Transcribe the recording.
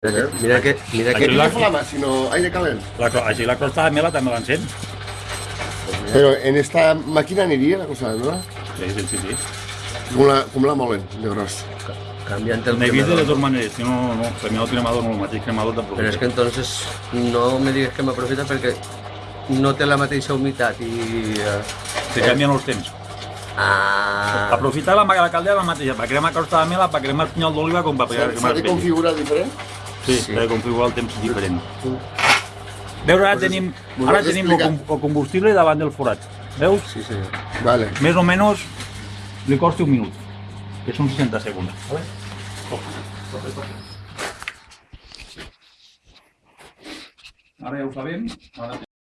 Mira, mira que, mira Aquí que, la- No flama, sino aire calent. La, així la costa de mela també l'encén. Pero en esta máquina aniria la cosa, ¿no? Sí, sí, sí. sí. Com la, com la molen, de gros. canviant el N'he vist de totes maneres, si no, no, per mi el cremador no, el mateix cremador de Però és que entonces no me digues que m'aprofita perquè no té la mateixa humitat i... eh, Se canvien els temps. Ah, Aprofitar la, la caldera la mateixa, per cremar costa de mela, per cremar el pinyol d'oliva, com per cremar s'ha de configurar diferent? Sí, Sí. de configurar el temps diferent. Veus, ara tenim, ara tenim el, combustible davant del forat. Veus? sí, senyor. Vale. Més o menys li costa un minut, que són 60 segons. Vale? Ara ja ho sabem. Ara